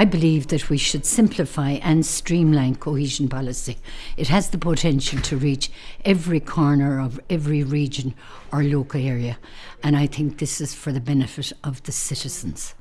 I believe that we should simplify and streamline cohesion policy. It has the potential to reach every corner of every region or local area, and I think this is for the benefit of the citizens.